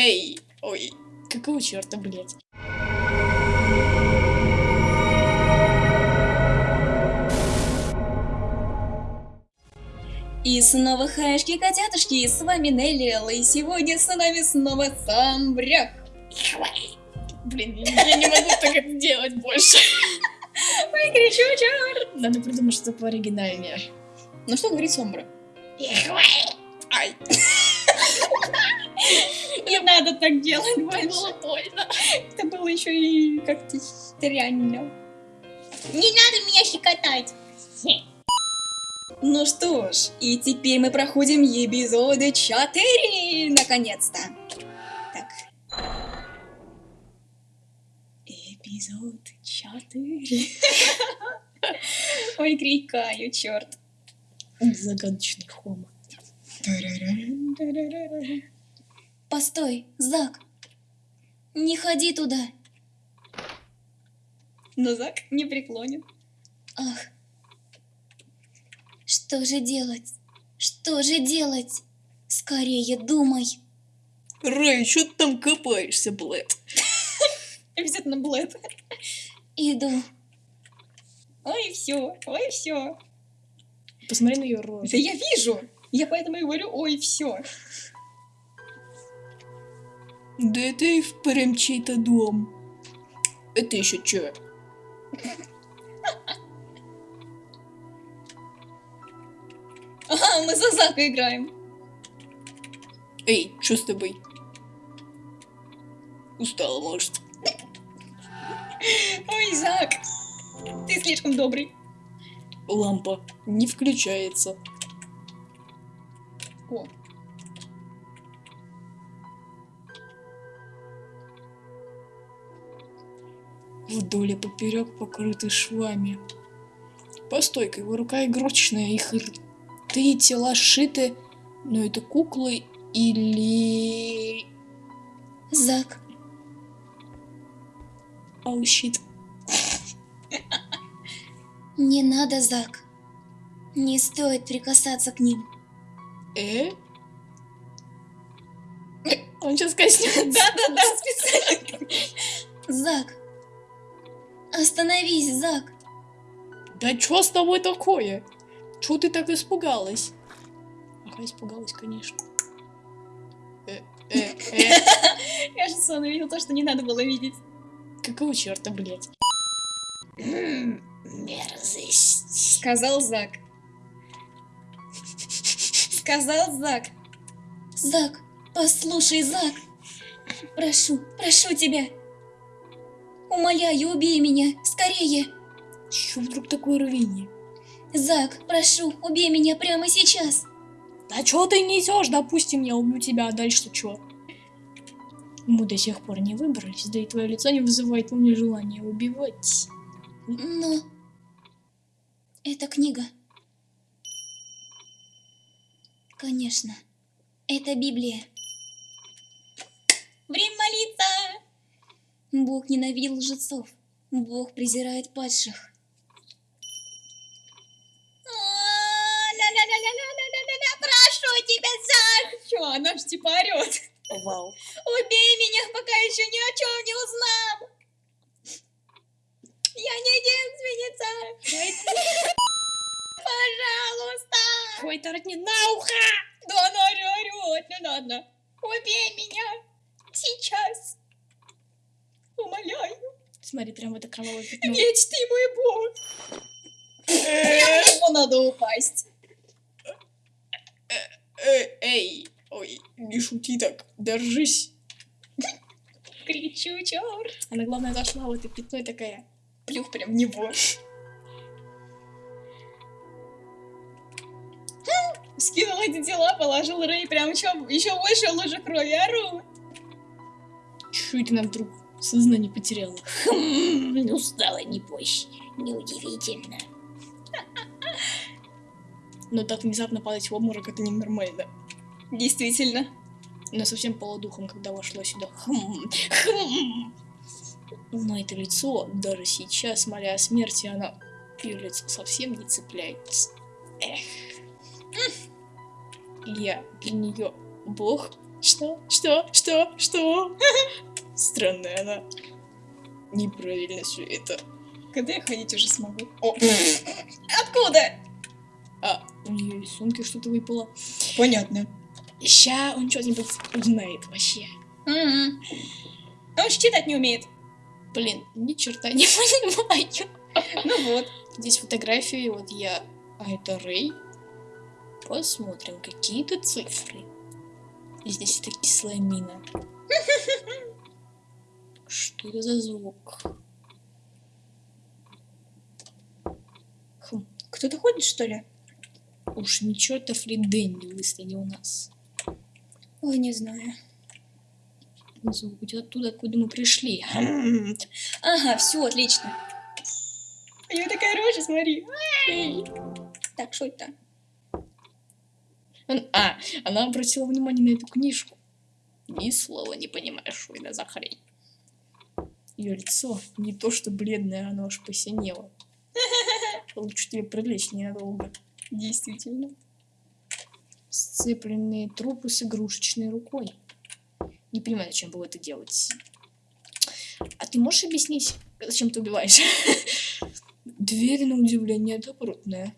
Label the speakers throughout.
Speaker 1: эй, ой, какого черта, блядь?
Speaker 2: И снова хаешки котятушки, с вами Нелли, и сегодня с нами снова сам Брях.
Speaker 1: Блин, я не могу так это делать больше.
Speaker 2: Ой, кричу, чар.
Speaker 1: Надо придумать что-то пооригинальнее.
Speaker 2: Ну что говорит Сомбра?
Speaker 1: Ай,
Speaker 2: надо так делать больше.
Speaker 1: было больно.
Speaker 2: Это было еще и как-то странно. Не надо меня щекотать. Ну что ж, и теперь мы проходим эпизоды 4, наконец-то. Так. Эпизод 4. Ой, крикаю, черт.
Speaker 1: Загадочный хома.
Speaker 2: Постой, Зак. Не ходи туда. Но Зак не преклонен. Ах. Что же делать? Что же делать? Скорее думай.
Speaker 1: Рэй, что ты там копаешься, блэд?
Speaker 2: Обязательно Блэд. Иду. Ой, все, ой, все.
Speaker 1: Посмотри на ее рожу.
Speaker 2: Да я вижу. Я поэтому и говорю, ой, все.
Speaker 1: Да это и впрямь чей-то дом. Это еще че?
Speaker 2: Ага, мы за Зака играем.
Speaker 1: Эй, что с тобой? Устала, может?
Speaker 2: Ой, Зак. Ты слишком добрый.
Speaker 1: Лампа не включается.
Speaker 2: О,
Speaker 1: Вдоль и поперек покрыты швами. Постой-ка, его рука игрушечная, их рты тела сшиты, но это куклы или...
Speaker 2: Зак.
Speaker 1: Оу, щит.
Speaker 2: Не надо, Зак. Не стоит прикасаться к ним.
Speaker 1: Э? Он сейчас коснется.
Speaker 2: Да-да-да, специально. Зак. Остановись, Зак.
Speaker 1: Да чё с тобой такое? Чё ты так испугалась? Ага, испугалась, конечно. Э, э, э.
Speaker 2: Кажется, он увидел то, что не надо было видеть.
Speaker 1: Какого черта, блядь? Мерзость.
Speaker 2: Сказал Зак. Сказал Зак. Зак, послушай, Зак. Прошу, прошу тебя. Умоляю, убей меня, скорее.
Speaker 1: Чё вдруг такое рвение?
Speaker 2: Зак, прошу, убей меня прямо сейчас.
Speaker 1: Да чё ты несешь? Допустим, я убью тебя, а дальше чё? Мы до сих пор не выбрались, да и твое лицо не вызывает у меня желания убивать.
Speaker 2: Но... Это книга. Конечно. Это Библия. Бог ненавидел лжецов. Бог презирает падших. Прошу тебя, Зак! Чё, она ж типа орёт.
Speaker 1: Вау.
Speaker 2: Убей меня, пока еще ни о чем не узнал. Я не девственница. Пожалуйста.
Speaker 1: Ой, торотни на ухо!
Speaker 2: Да она орет, не надо. Убей меня. Сейчас. Умоляю.
Speaker 1: Смотри, прям в это кровавое пятно.
Speaker 2: Ты мой бог. Него надо упасть.
Speaker 1: Эй, ой, не шути так, держись.
Speaker 2: Кричу, черт.
Speaker 1: Она, главное, зашла в это пятно и такая.
Speaker 2: Плюх прям в него. Скинул эти тела, положил Рэй прям еще, еще больше лужи крови. Ору.
Speaker 1: Чё это нам вдруг сознание потеряла?
Speaker 3: Хм, устала, не бойся. Неудивительно.
Speaker 1: Но так внезапно падать в обморок это ненормально.
Speaker 2: Действительно.
Speaker 1: Она совсем полудухом, когда вошла сюда. Хм, хм. Но это лицо, даже сейчас, моля о смерти, она лицо совсем не цепляется. Эх. Я для нее бог. Что? Что? Что? Что? Странная она. Неправильно все это.
Speaker 2: Когда я ходить уже смогу? О, откуда?
Speaker 1: А, у нее из сумки что-то выпало.
Speaker 2: Понятно.
Speaker 1: Ща он что-нибудь узнает вообще.
Speaker 2: А Он же читать не умеет.
Speaker 1: Блин, ни черта не понимаю.
Speaker 2: Ну вот.
Speaker 1: Здесь фотографии, вот я, а это Рэй. Посмотрим, какие-то цифры. И здесь это кислая мина. Что это за звук? Хм,
Speaker 2: Кто-то ходит, что ли?
Speaker 1: уж не чертов ли Дэнни выслали у нас.
Speaker 2: Ой, не знаю.
Speaker 1: Звук идет оттуда, откуда мы пришли. Хм.
Speaker 2: Ага, все, отлично. У нее такая рожа, смотри.
Speaker 1: Эй.
Speaker 2: Так, что это?
Speaker 1: А, она обратила внимание на эту книжку. Ни слова не понимаешь, что это за хрень. Ее лицо не то что бледное, оно аж посинело. Лучше тебе привлечь ненадолго.
Speaker 2: Действительно.
Speaker 1: Сцепленные трупы с игрушечной рукой. Не понимаю, зачем было это делать. А ты можешь объяснить, зачем ты убиваешь? Дверь, на удивление, добротная.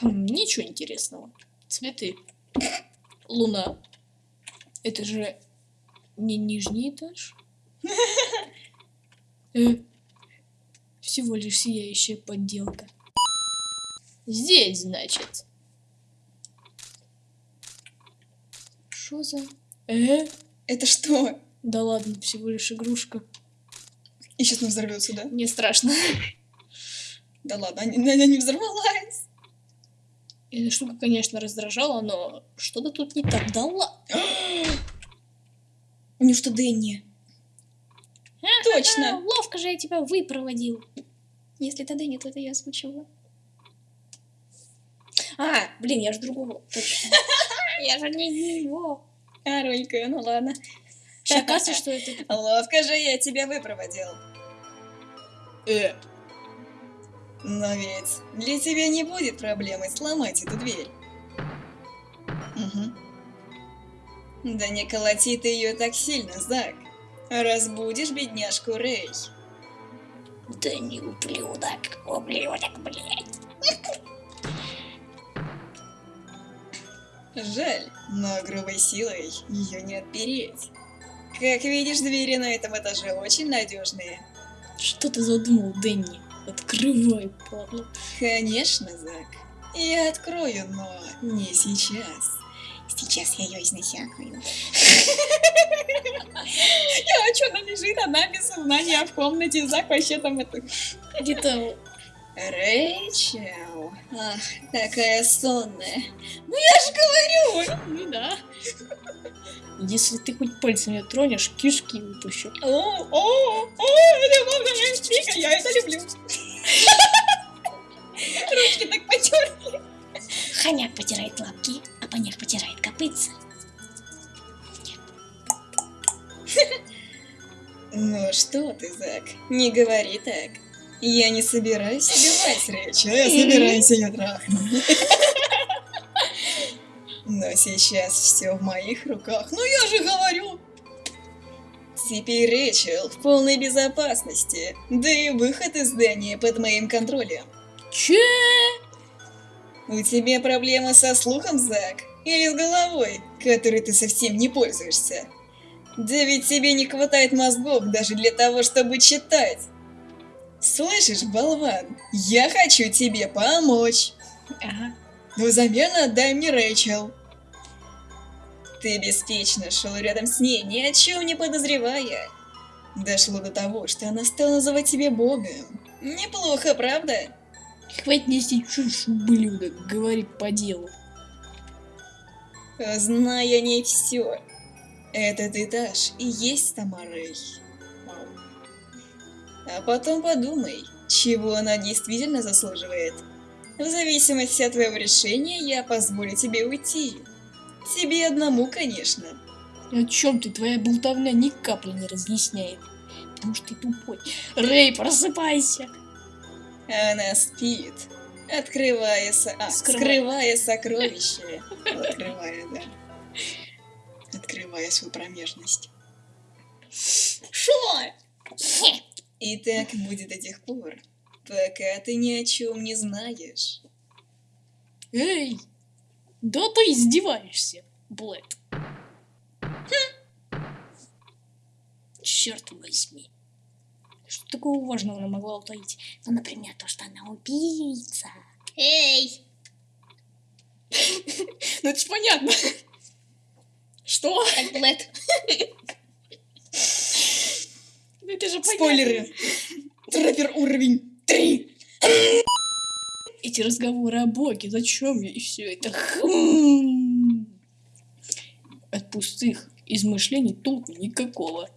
Speaker 1: Хм, ничего интересного. Цветы. Луна. Это же не нижний этаж? Э, всего лишь сияющая подделка. Здесь, значит. Что за... Э?
Speaker 2: Это что?
Speaker 1: Да ладно, всего лишь игрушка.
Speaker 2: И сейчас не взорвется, да?
Speaker 1: Мне страшно.
Speaker 2: Да ладно, она, она не взорвалась.
Speaker 1: Эта штука, конечно, раздражала, но что-то тут не так. Да ладно.
Speaker 2: У нее что, Дэнни? Точно.
Speaker 1: ловко же я тебя выпроводил.
Speaker 2: Если это Дэнни, то это я озвучивала.
Speaker 1: А, блин, я же другого. Я же не его.
Speaker 2: А, Ролька, ну ладно.
Speaker 1: Кажется, что это...
Speaker 2: Ловко же я тебя выпроводил.
Speaker 1: Э,
Speaker 2: Но ведь для тебя не будет проблемы сломать эту дверь. Да не колоти ты ее так сильно, Зак. Разбудишь бедняжку Рэй.
Speaker 3: Да не ублюдок, ублюдок, блядь.
Speaker 2: Жаль, но грубой силой ее не отпереть. Как видишь, двери на этом этаже очень надежные.
Speaker 1: Что ты задумал, Дэнни? Открывай, падла.
Speaker 2: Конечно, Зак. Я открою, но не сейчас.
Speaker 3: Сейчас я ее изнасякаю.
Speaker 2: А что, она лежит одна без сознания в комнате, Зак вообще там это...
Speaker 1: Где-то...
Speaker 2: Рэйчел, ах, такая сонная. Ну я же говорю!
Speaker 1: Ну да. Если ты хоть пальцем ее тронешь, кишки выпущу.
Speaker 2: О, о, о, любовная интрига, я это люблю. Ручки так потерли.
Speaker 3: Хомяк потирает лапки, поняк потирает копытца.
Speaker 2: Ну что ты, Зак, не говори так. Я не собираюсь убивать Рэйчел, я собираюсь ее трахнуть. Но сейчас все в моих руках. Ну я же говорю. Теперь Рэйчел в полной безопасности. Да и выход из здания под моим контролем.
Speaker 1: Че?
Speaker 2: У тебя проблемы со слухом, Зак? Или с головой, которой ты совсем не пользуешься? Да ведь тебе не хватает мозгов даже для того, чтобы читать. Слышишь, болван, я хочу тебе помочь.
Speaker 1: Ага.
Speaker 2: Но взамен отдай мне Рэйчел. Ты беспечно шел рядом с ней, ни о чем не подозревая. Дошло до того, что она стала называть тебя богом. Неплохо, правда?
Speaker 1: Хватит нести чушь, ублюдок. Говори по делу.
Speaker 2: Знай о ней все. Этот этаж и есть Тамарей. А потом подумай, чего она действительно заслуживает. В зависимости от твоего решения, я позволю тебе уйти. Тебе одному, конечно.
Speaker 1: О чем ты? Твоя болтовня ни капли не разъясняет. Потому что ты тупой. Рэй, просыпайся.
Speaker 2: Она спит. Открывая, со... а, скрывая сокровище. Открывая, да. Открывая свою промежность.
Speaker 3: Шо?
Speaker 2: И так будет до тех пор, пока ты ни о чем не знаешь.
Speaker 1: Эй! Да ты издеваешься, Блэд. Черт возьми. Что такого важного она могла утаить?
Speaker 3: Ну, например, то, что она убийца. Эй!
Speaker 1: Ну это ж понятно. Что?
Speaker 3: Блэд.
Speaker 1: Ну это же понятно.
Speaker 2: Спойлеры. Траппер уровень 3.
Speaker 1: Эти разговоры о Боге, зачем я и все это? Хм. От пустых измышлений толку никакого.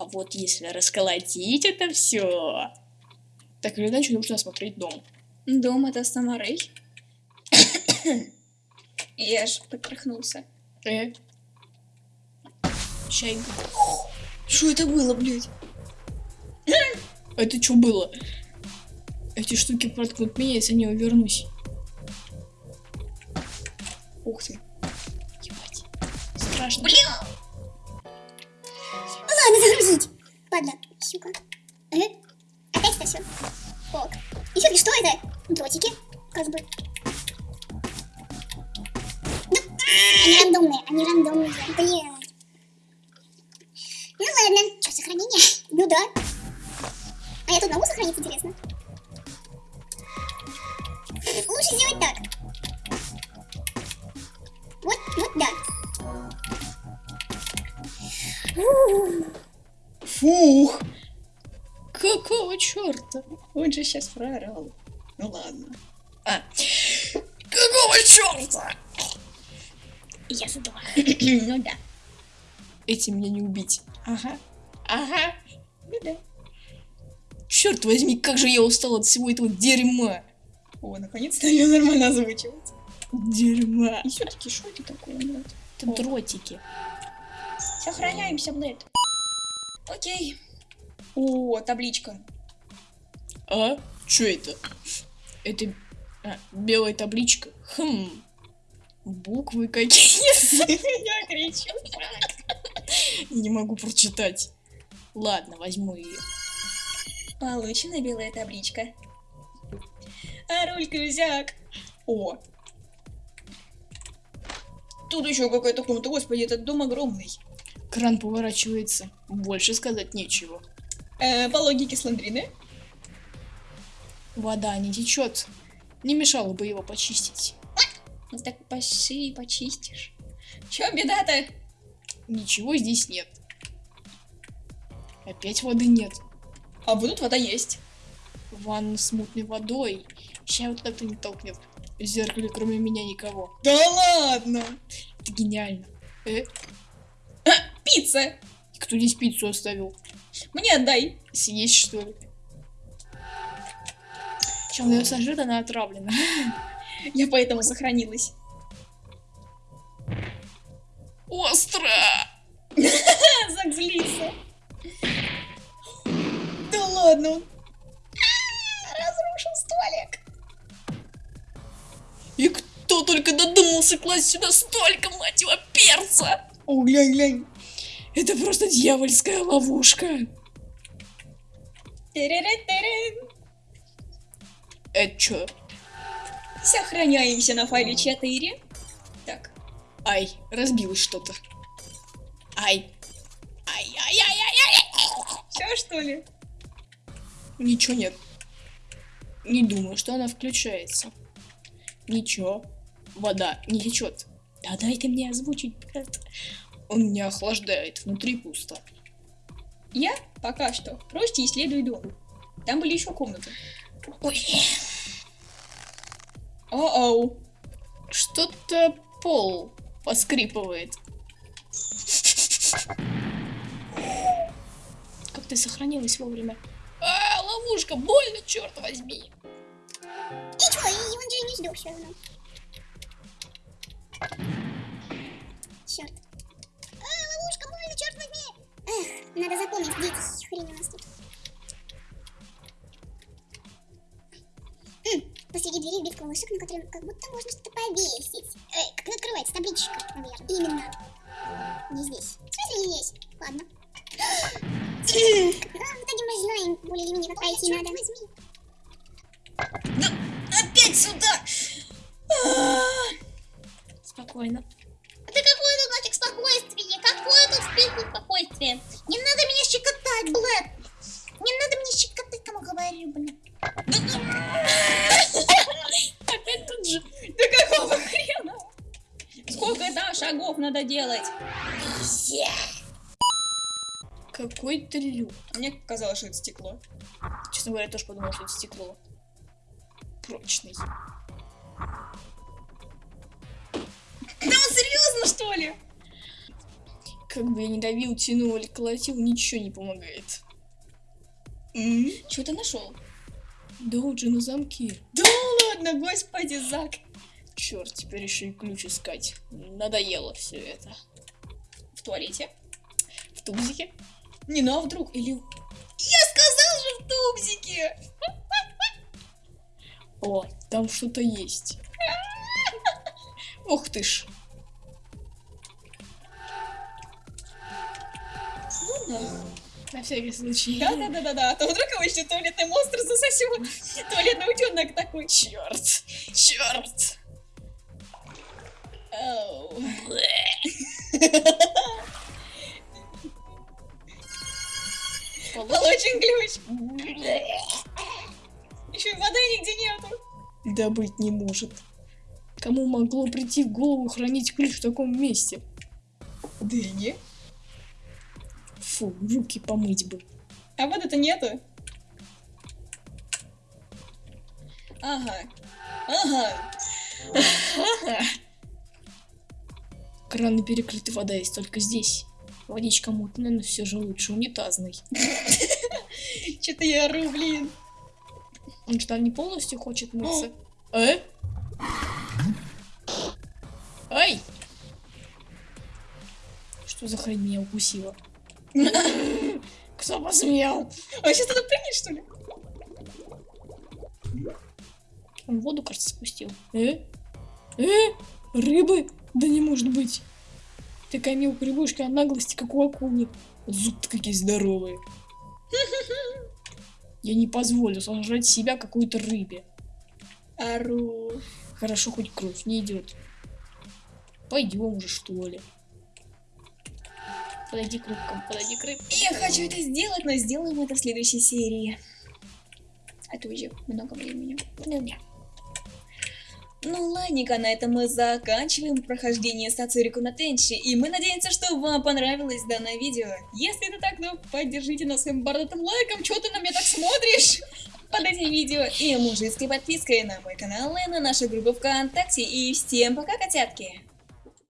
Speaker 1: А вот если расколотить это все, так или иначе нужно осмотреть дом.
Speaker 2: Дом это Самарей. Я ж потряхнулся.
Speaker 1: Э? Чайка.
Speaker 2: Что это было, блядь?
Speaker 1: Это что было? Эти штуки проткнут меня, если не увернусь.
Speaker 2: Ух ты.
Speaker 1: Ебать. Страшно.
Speaker 3: Блин! Падла, сука. Ага. Опять это все. Ок. И все-таки что это? Дротики. Как бы. Ну, они рандомные, они рандомные. Блин.
Speaker 2: Он же сейчас проорал. Ну ладно.
Speaker 1: А. Какого черта?
Speaker 3: Я задумала.
Speaker 2: ну да.
Speaker 1: Этим меня не убить.
Speaker 2: Ага.
Speaker 1: Ага.
Speaker 2: Ну да.
Speaker 1: Черт возьми, как же я устал от всего этого дерьма.
Speaker 2: О, наконец-то ее нормально озвучивать.
Speaker 1: Дерьма.
Speaker 2: И все-таки что это такое, блядь?
Speaker 1: Это дротики.
Speaker 2: Сохраняемся, блядь. Окей. О, табличка.
Speaker 1: А? Что это? Это а, белая табличка. Хм. Буквы какие?
Speaker 2: Я кричу.
Speaker 1: Не могу прочитать. Ладно, возьму ее.
Speaker 2: Получена белая табличка. А руль кузяк. О. Тут еще какая-то комната. Господи, этот дом огромный.
Speaker 1: Кран поворачивается. Больше сказать нечего.
Speaker 2: Э, по логике Сландрины.
Speaker 1: Вода не течет. Не мешало бы его почистить.
Speaker 2: Ну так поши, почистишь. Че беда-то?
Speaker 1: Ничего здесь нет. Опять воды нет.
Speaker 2: А вот тут вода есть.
Speaker 1: Ванна с мутной водой. Сейчас вот как-то не толкнет. В зеркале кроме меня никого.
Speaker 2: Да ладно.
Speaker 1: Это гениально. Э,
Speaker 2: Пицца.
Speaker 1: кто здесь пиццу оставил?
Speaker 2: Мне отдай.
Speaker 1: Съесть что ли? Сожрет, она отравлена.
Speaker 2: Я поэтому сохранилась.
Speaker 1: Остро!
Speaker 2: Зак злится. Да ладно. он Разрушил столик.
Speaker 1: И кто только додумался класть сюда столько, мать его, перца!
Speaker 2: О, глянь, глянь.
Speaker 1: Это просто дьявольская ловушка.
Speaker 2: Тыры-ры-тыры.
Speaker 1: Это чё?
Speaker 2: Сохраняемся на файле 4. Так.
Speaker 1: Ай, разбилось что-то. Ай. Ай-яй-яй-яй-яй.
Speaker 2: Все что ли?
Speaker 1: Ничего нет. Не думаю, что она включается. Ничего. Вода не течет. Да дай ты мне озвучить, брат. Он меня охлаждает, внутри пусто.
Speaker 2: Я пока что просто исследую дом. Там были еще комнаты.
Speaker 1: Ой,
Speaker 2: О-оу.
Speaker 1: что-то пол поскрипывает. Как ты сохранилась вовремя? А, ловушка, больно, черт возьми.
Speaker 3: Ничего, и он же не сдох все равно. Черт. А, ловушка, больно, черт возьми. Эх, надо запомнить, где эти хрень у нас тут. М, После окошек, на котором как будто можно что-то повесить. Эй, как открывается табличка, наверное. Именно. Не здесь. В смысле не здесь? Ладно. А, в итоге мы знаем более-менее, как пройти надо.
Speaker 2: Опять сюда!
Speaker 1: Спокойно.
Speaker 3: Да какое тут нафиг спокойствие? Какое тут спи- спокойствие? Не надо меня щекотать, Блэк! Не надо меня щекотать, кому говорю, блин.
Speaker 2: Надо делать?
Speaker 1: Какой-то люк.
Speaker 2: Мне казалось, что это стекло.
Speaker 1: Честно говоря, я тоже подумал, что это стекло. Прочный.
Speaker 2: Да он серьезно, что ли?
Speaker 1: Как бы я ни давил, тянул или колотил, ничего не помогает.
Speaker 2: Что ты нашел?
Speaker 1: Да вот же на замке.
Speaker 2: Да ладно, господи, Зак.
Speaker 1: Черт, теперь еще и ключ искать. Надоело все это.
Speaker 2: В туалете?
Speaker 1: В тубзике?
Speaker 2: Не, ну а вдруг? Или... Я сказал же в тубзике!
Speaker 1: О, там что-то есть. Ух ты ж. На всякий случай.
Speaker 2: Да-да-да-да, а то вдруг его еще туалетный монстр засосет. Туалетный утенок такой.
Speaker 1: Черт, черт.
Speaker 2: Получен ключ. Еще и воды нигде нету.
Speaker 1: Да быть не может. Кому могло прийти в голову хранить ключ в таком месте?
Speaker 2: Дыни.
Speaker 1: Фу, руки помыть бы.
Speaker 2: А воды-то нету. Ага. Ага.
Speaker 1: Краны перекрыты, вода есть только здесь. Водичка мутная, но все же лучше унитазной.
Speaker 2: Что-то я ору, блин.
Speaker 1: Он что, не полностью хочет мыться? Э? Ай! Что за хрень меня укусила? Кто посмел?
Speaker 2: Он сейчас туда прыгнет, что ли?
Speaker 1: Он воду, кажется, спустил. Э? Э? Рыбы? Да не может быть. Такая мелкая рыбушка, а наглости, как у акулы. Зубы какие здоровые. Я не позволю сожрать себя какой-то рыбе.
Speaker 2: Ору.
Speaker 1: Хорошо, хоть кровь не идет. Пойдем уже, что ли. Подойди к рыбкам, подойди к рыбкам.
Speaker 2: Я хочу это сделать, но сделаем это в следующей серии. А то уже много времени.
Speaker 1: Ну, да.
Speaker 2: Ну ладненько, на этом мы заканчиваем прохождение Сацурику на Тенчи, и мы надеемся, что вам понравилось данное видео. Если это так, то поддержите нас своим бородатым лайком, что ты на меня так смотришь под этим видео, и мужицкой подпиской на мой канал и на нашу группу ВКонтакте, и всем пока, котятки!